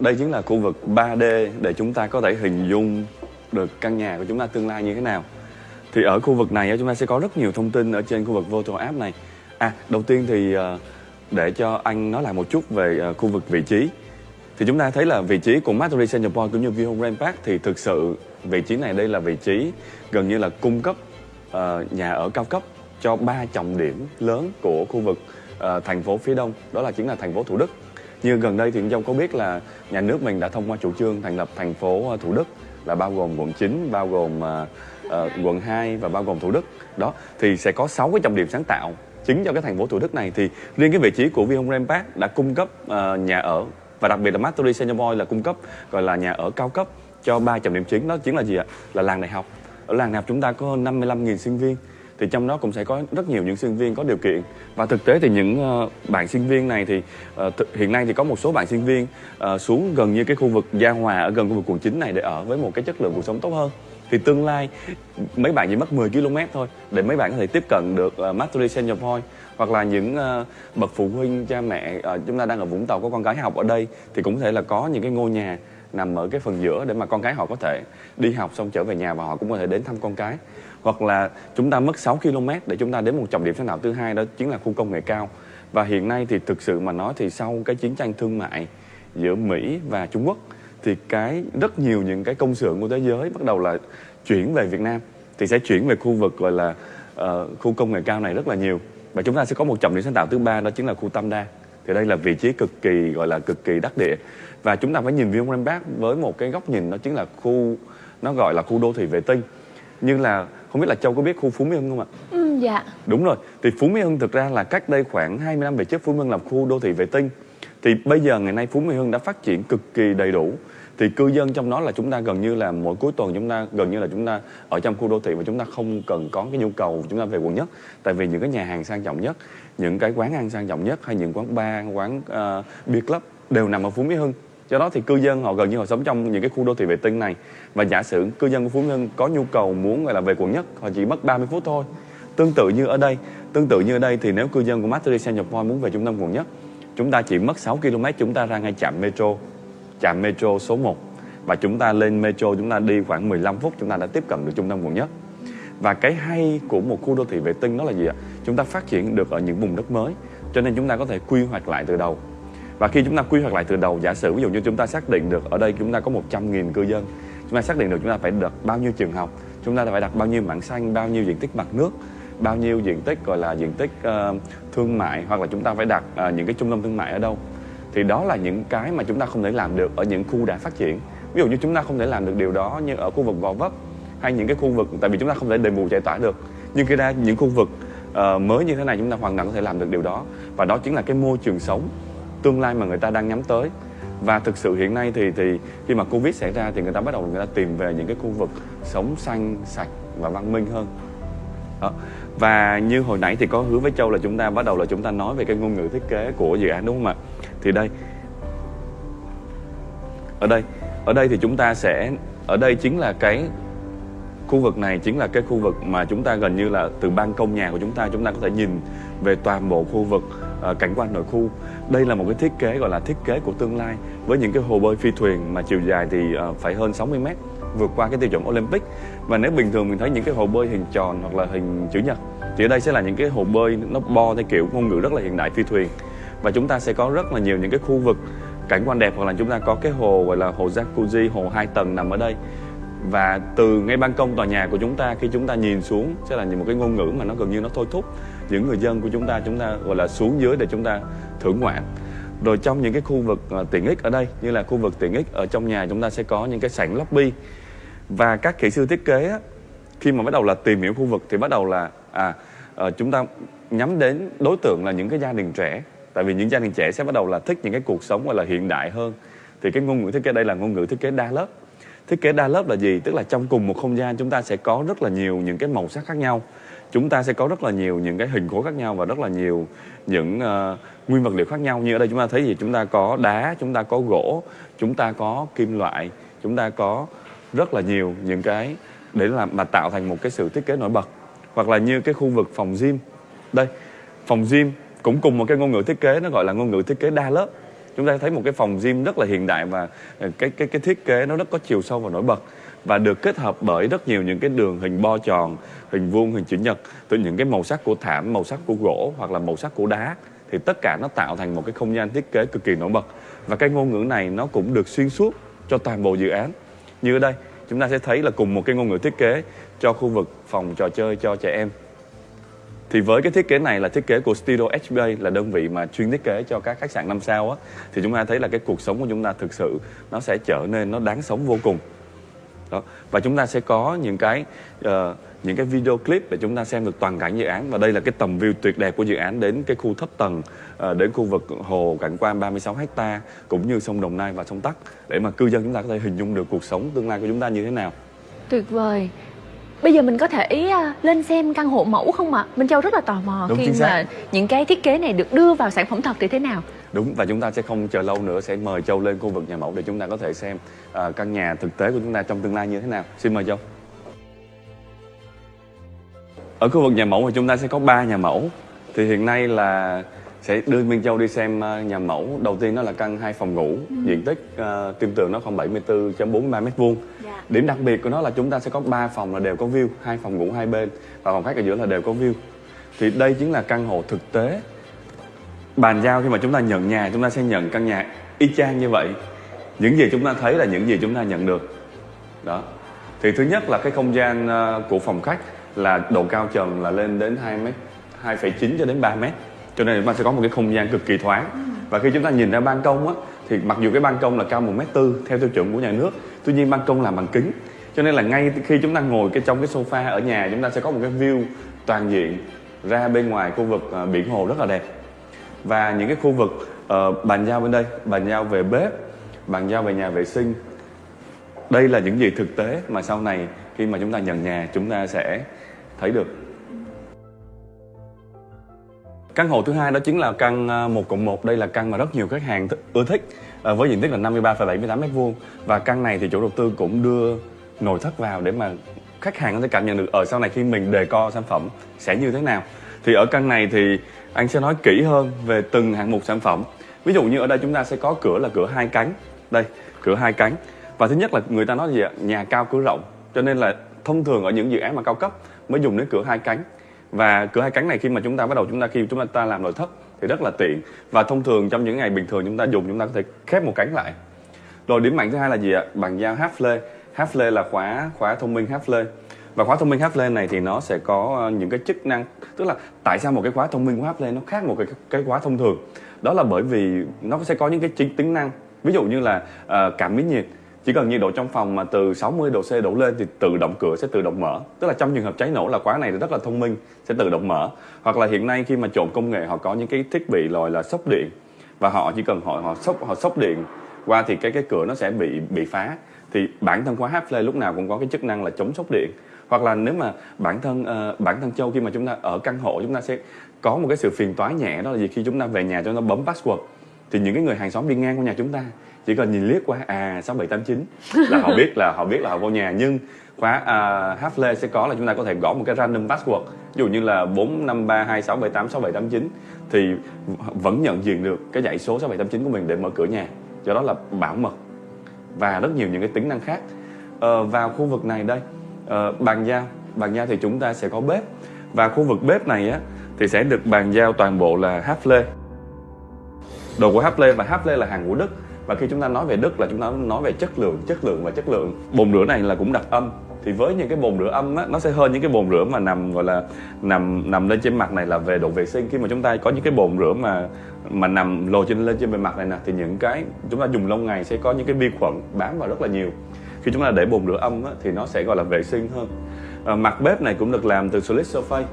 đây chính là khu vực 3D để chúng ta có thể hình dung được căn nhà của chúng ta tương lai như thế nào. Thì ở khu vực này chúng ta sẽ có rất nhiều thông tin ở trên khu vực Voto App này. À đầu tiên thì ờ, để cho anh nói lại một chút về ờ, khu vực vị trí. Thì chúng ta thấy là vị trí của Mastery Central Point cũng như View Grand Park thì thực sự vị trí này đây là vị trí gần như là cung cấp ờ, nhà ở cao cấp cho ba trọng điểm lớn của khu vực thành phố phía đông. Đó là chính là thành phố Thủ Đức như gần đây thì Dông có biết là nhà nước mình đã thông qua chủ trương thành lập thành phố ờ, Thủ Đức là bao gồm quận 9, bao gồm uh, quận 2 và bao gồm Thủ Đức. Đó thì sẽ có 6 cái trọng điểm sáng tạo chính cho cái thành phố Thủ Đức này. Thì riêng cái vị trí của Vinhome Grand Park đã cung cấp uh, nhà ở và đặc biệt là Mastery Senior Boy là cung cấp gọi là nhà ở cao cấp cho ba trọng điểm chính. Đó chính là gì ạ? Là làng đại học. Ở làng đại học chúng ta có hơn 55.000 sinh viên thì trong đó cũng sẽ có rất nhiều những sinh viên có điều kiện. Và thực tế thì những ờ, bạn sinh viên này thì ờ, hiện nay thì có một số bạn sinh viên ờ, xuống gần như cái khu vực Gia Hòa ở gần khu vực quận 9 này để ở với một cái chất lượng cuộc sống tốt hơn. Thì tương lai mấy bạn chỉ mất 10 km thôi để mấy bạn có thể tiếp cận được uh, Mastery Point. Hoặc là những bậc phụ huynh cha mẹ chúng ta đang ở Vũng Tàu có con cái học ở đây thì cũng có thể là có những cái ngôi nhà nằm ở cái phần giữa để mà con cái họ có thể đi học xong trở về nhà và họ cũng có thể đến thăm con cái. Hoặc là chúng ta mất 6 km để chúng ta đến một trọng điểm sáng tạo thứ hai đó chính là khu công nghệ cao. Và hiện nay thì thực sự mà nói thì sau cái chiến tranh thương mại giữa Mỹ và Trung Quốc thì cái rất nhiều những cái công xưởng của thế giới bắt đầu là chuyển về Việt Nam thì sẽ chuyển về khu vực gọi là uh, khu công nghệ cao này rất là nhiều. Và chúng ta sẽ có một trọng điểm sáng tạo thứ ba đó chính là khu Tam Đa thì đây là vị trí cực kỳ gọi là cực kỳ đắc địa và chúng ta phải nhìn Vietnam Grand Park với một cái góc nhìn đó chính là khu nó gọi là khu đô thị vệ tinh như là không biết là Châu có biết khu Phú Mỹ Hưng không ạ? Ừ, dạ Đúng rồi, thì Phú Mỹ Hưng thực ra là cách đây khoảng 20 năm về trước Phú Mỹ Hưng làm khu đô thị vệ tinh. Thì bây giờ ngày nay Phú Mỹ Hưng đã phát triển cực kỳ đầy đủ. Thì cư dân trong đó là chúng ta gần như là mỗi cuối tuần chúng ta gần như là chúng ta ở trong khu đô thị và chúng ta không cần có cái nhu cầu chúng ta về quận nhất. Tại vì những cái nhà hàng sang trọng nhất, những cái quán ăn sang trọng nhất hay những quán bar, quán uh, beer club đều nằm ở Phú Mỹ Hưng. Do đó thì cư dân họ gần như họ sống trong những cái khu đô thị vệ tinh này và giả sử cư dân của Phú Mỹ Hưng có nhu cầu muốn gọi là về quận nhất họ chỉ mất 30 phút thôi Tương tự như ở đây, tương tự như ở đây thì nếu cư dân của Mastery Central Point muốn về trung tâm quận nhất, chúng ta chỉ mất 6 km chúng ta ra ngay trạm metro, trạm metro số 1 và chúng ta lên metro chúng ta đi khoảng 15 phút chúng ta đã tiếp cận được trung tâm quận nhất. Và cái hay của một khu đô thị vệ tinh đó là gì ạ? Chúng ta phát triển được ở những vùng đất mới, cho nên chúng ta có thể quy hoạch lại từ đầu. Và khi chúng ta quy hoạch lại từ đầu, giả sử ví dụ như chúng ta xác định được ở đây chúng ta có 100.000 cư dân, chúng ta xác định được chúng ta phải đặt bao nhiêu trường học, chúng ta phải đặt bao nhiêu mảng xanh, bao nhiêu diện tích mặt nước, bao nhiêu diện tích gọi là diện tích uh, thương mại hoặc là chúng ta phải đặt uh, những cái trung tâm thương mại ở đâu. Thì đó là những cái mà chúng ta không thể làm được ở những khu đã phát triển. Ví dụ như chúng ta không thể làm được điều đó như ở khu vực Gò Vấp hay những cái khu vực tại vì chúng ta không thể đền bù giải tỏa được. Nhưng khi ra những khu vực uh, mới như thế này chúng ta hoàn toàn có thể làm được điều đó và đó chính là cái môi trường sống tương lai mà người ta đang nhắm tới và thực sự hiện nay thì thì khi mà covid xảy ra thì người ta bắt đầu người ta tìm về những cái khu vực sống xanh sạch và văn minh hơn đó. và như hồi nãy thì có hứa với châu là chúng ta bắt đầu là chúng ta nói về cái ngôn ngữ thiết kế của dự án đúng không ạ? Thì đây. Ở đây ở đây thì chúng ta sẽ ở đây chính là cái khu vực này chính là cái khu vực mà chúng ta gần như là từ ban công nhà của chúng ta chúng ta có thể nhìn về toàn bộ khu vực uh, cảnh quan nội khu. Đây là một cái thiết kế gọi là thiết kế của tương lai. Với những cái hồ bơi phi thuyền mà chiều dài thì uh, phải hơn 60 mét vượt qua cái tiêu chuẩn Olympic. Và nếu bình thường mình thấy những cái hồ bơi hình tròn hoặc là hình chữ nhật, thì ở đây sẽ là những cái hồ bơi nó bo theo kiểu ngôn ngữ rất là hiện đại phi thuyền. Và chúng ta sẽ có rất là nhiều những cái khu vực cảnh quan đẹp, hoặc là chúng ta có cái hồ, gọi là hồ jacuzzi, hồ hai tầng nằm ở đây. Và từ ngay ban công tòa nhà của chúng ta, khi chúng ta nhìn xuống, sẽ là một cái ngôn ngữ mà nó gần như nó thôi thúc những người dân của chúng ta chúng ta, gọi là, xuống dưới để chúng ta thưởng ngoạn. Rồi trong những cái khu vực à, tiện ích ở đây, như là khu vực tiện ích ở trong nhà, chúng ta sẽ có những cái sảnh lobby và các kỹ sư thiết kế á, khi mà bắt đầu là tìm hiểu khu vực thì bắt đầu là à ờ, chúng ta nhắm đến đối tượng là những cái gia đình trẻ. Tại vì những gia đình trẻ sẽ bắt đầu là thích những cái cuộc sống gọi là hiện đại hơn. Thì cái ngôn ngữ thiết kế đây là ngôn ngữ thiết kế đa lớp. Thiết kế đa lớp là gì? Tức là trong cùng một không gian chúng ta sẽ có rất là nhiều những cái màu sắc khác nhau. Chúng ta sẽ có rất là nhiều những cái hình khối khác nhau và rất là nhiều những uh, nguyên vật liệu khác nhau. Như ở đây chúng ta thấy gì? Chúng ta có đá chúng ta có gỗ chúng ta có kim loại chúng ta có rất là nhiều những cái để làm mà tạo thành một cái sự thiết kế nổi bật. Hoặc là như cái khu vực phòng gym. Đây phòng gym cũng cùng một cái ngôn ngữ thiết kế nó gọi là ngôn ngữ thiết kế đa lớp. Chúng ta thấy một cái phòng gym rất là hiện đại và ờ, cái cái cái thiết kế nó rất có chiều sâu và nổi bật. Và được kết hợp bởi rất nhiều những cái đường hình bo tròn, hình vuông, hình chữ nhật từ những cái màu sắc của thảm, màu sắc của gỗ hoặc là màu sắc của đá. Thì tất cả nó tạo thành một cái không gian thiết kế cực kỳ nổi bật. Và cái ngôn ngữ này nó cũng được xuyên suốt cho toàn bộ dự án như ở đây, chúng ta sẽ thấy là cùng một cái ngôn ngữ thiết kế cho khu vực phòng trò chơi cho trẻ em. Thì với cái thiết kế này là thiết kế của Studio HBA là đơn vị mà chuyên thiết kế cho các khách sạn năm sao á, thì chúng ta thấy là cái cuộc sống của chúng ta thực sự nó sẽ trở nên nó đáng sống vô cùng đó và chúng ta sẽ có những cái uh, những cái video clip để chúng ta xem được toàn cảnh dự án và đây là cái tầm view tuyệt đẹp của dự án đến cái khu thấp tầng uh, đến khu vực hồ cảnh quan 36 hecta cũng như sông Đồng Nai và sông Tắc để mà cư dân chúng ta có thể hình dung được cuộc sống tương lai của chúng ta như thế nào tuyệt vời Bây giờ mình có thể uh, lên xem căn hộ mẫu không ạ? À? Minh Châu rất là tò mò Đúng, khi mà những cái thiết kế này được đưa vào sản phẩm thật thì thế nào? Đúng và chúng ta sẽ không chờ lâu nữa sẽ mời Châu lên khu vực nhà mẫu để chúng ta có thể xem uh, căn nhà thực tế của chúng ta trong tương lai như thế nào. Xin mời Châu. Ở khu vực nhà mẫu thì chúng ta sẽ có 3 nhà mẫu. Thì hiện nay là sẽ đưa Minh Châu đi xem ờ, nhà mẫu. Đầu tiên đó là căn hai phòng ngủ, ừ. diện tích uh, tim tường nó khoảng 74.43 mét vuông. Dạ. Điểm đặc biệt của nó là chúng ta sẽ có 3 phòng là đều có view, hai phòng ngủ hai bên và phòng khách ở giữa là đều có view. Thì đây chính là căn hộ thực tế bàn giao khi mà chúng ta nhận nhà chúng ta sẽ nhận căn nhà y chang như vậy. Những gì chúng ta thấy là những gì chúng ta nhận được. Đó. Thì thứ nhất là cái không gian ờ, của phòng khách là độ cao trần là lên đến 2 mét 2,9 cho đến 3 mét. Cho nên chúng ta sẽ có một cái không gian cực kỳ thoáng. Và khi chúng ta nhìn ra ban công á thì mặc dù cái ban công là cao một mét tư theo tiêu chuẩn của nhà nước tuy nhiên ban công làm bằng kính. Cho nên là ngay khi chúng ta ngồi cái trong cái sofa ở nhà chúng ta sẽ có một cái view toàn diện ra bên ngoài khu vực ờ, biển hồ rất là đẹp và những cái khu vực uh, bàn giao bên đây bàn giao về bếp bàn giao về nhà vệ sinh đây là những gì thực tế mà sau này khi mà chúng ta nhận nhà chúng ta sẽ thấy được. Căn hộ thứ hai đó chính là căn ờ, 1 cộng 1 Đây là căn mà rất nhiều khách hàng ưa thích ờ, Với diện tích là 53,78 m2 Và căn này thì chủ đầu tư cũng đưa nội thất vào để mà khách hàng có thể cảm nhận được ở sau này khi mình đề co sản phẩm sẽ như thế nào thì ở căn này thì anh sẽ nói kỹ hơn về từng hạng mục sản phẩm. Ví dụ như ở đây chúng ta sẽ có cửa là cửa hai cánh. Đây, cửa hai cánh. Và thứ nhất là người ta nói gì ạ? Nhà cao cửa rộng. Cho nên là thông thường ở những dự án mà cao cấp mới dùng đến cửa hai cánh. Và cửa hai cánh này khi mà chúng ta bắt đầu chúng ta khi chúng ta làm nội thất thì rất là tiện. Và thông thường trong những ngày bình thường chúng ta dùng, chúng ta có thể khép một cánh lại. Rồi điểm mạnh thứ hai là gì ạ? Bằng dao half lê half lê là khóa khóa thông minh half lê và khóa thông minh Hapland này thì nó sẽ có ờ, những cái chức năng tức là tại sao một cái khóa thông minh của Hapland nó khác một cái cái khóa thông thường? Đó là bởi vì nó sẽ có những cái chính tính năng. Ví dụ như là uh, cảm biến nhiệt. Chỉ cần nhiệt độ trong phòng mà từ 60 độ C đổ lên thì tự động cửa sẽ tự động mở. Tức là trong trường hợp cháy nổ là khóa này rất là thông minh sẽ tự động mở. Hoặc là hiện nay khi mà trộn công nghệ họ có những cái thiết bị rồi là sốc điện. Và họ chỉ cần họ họ sốc họ sốc điện qua thì cái cái cửa nó sẽ bị bị phá. Thì bản thân khóa Hapland lúc nào cũng có cái chức năng là chống sốc điện hoặc là nếu mà bản thân uh, bản thân châu khi mà chúng ta ở căn hộ chúng ta sẽ có một cái sự phiền toái nhẹ đó là gì? Khi chúng ta về nhà chúng ta bấm password thì những cái người hàng xóm đi ngang qua nhà chúng ta chỉ cần nhìn liếc qua à sáu bảy tám chín là họ biết là họ biết là họ vô nhà. Nhưng khóa à, uh, Hafle sẽ có là chúng ta có thể gõ một cái random password. Ví dụ như là bốn năm ba hai sáu bảy tám sáu bảy tám chín thì vẫn nhận diện được cái dãy số sáu bảy tám chín của mình để mở cửa nhà. Do đó là bảo mật và rất nhiều những cái tính năng khác. Uh, vào khu vực này đây uh, bàn giao. Bàn giao thì chúng ta sẽ có bếp. Và khu vực bếp này á thì sẽ được bàn giao toàn bộ là háp lê. Đồ của háp lê và háp lê là hàng của đức. Và khi chúng ta nói về đức là chúng ta nói về chất lượng chất lượng và chất lượng. Bồn rửa này là cũng đặc âm. Thì với những cái bồn rửa âm á nó sẽ hơn những cái bồn rửa mà nằm gọi là nằm nằm lên trên mặt này là về độ vệ sinh. Khi mà chúng ta có những cái bồn rửa mà mà nằm lồi trên lên trên bề mặt này nè thì những cái chúng ta dùng lâu ngày sẽ có những cái vi khuẩn bám vào rất là nhiều khi chúng ta để bồn rửa âm á, thì nó sẽ gọi là vệ sinh hơn. À, mặt bếp này cũng được làm từ solid surface.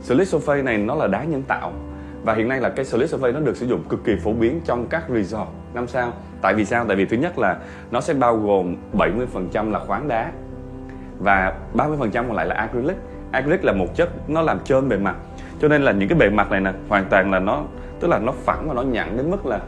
solid surface này nó là đá nhân tạo và hiện nay là cái solid surface nó được sử dụng cực kỳ phổ biến trong các resort. Năm sao? Tại vì sao? Tại vì thứ nhất là nó sẽ bao gồm 70% là khoáng đá và 30% còn lại là acrylic. Acrylic là một chất nó làm trơn bề mặt. Cho nên là những cái bề mặt này nè hoàn toàn là nó tức là nó phẳng và nó nhẵn đến mức là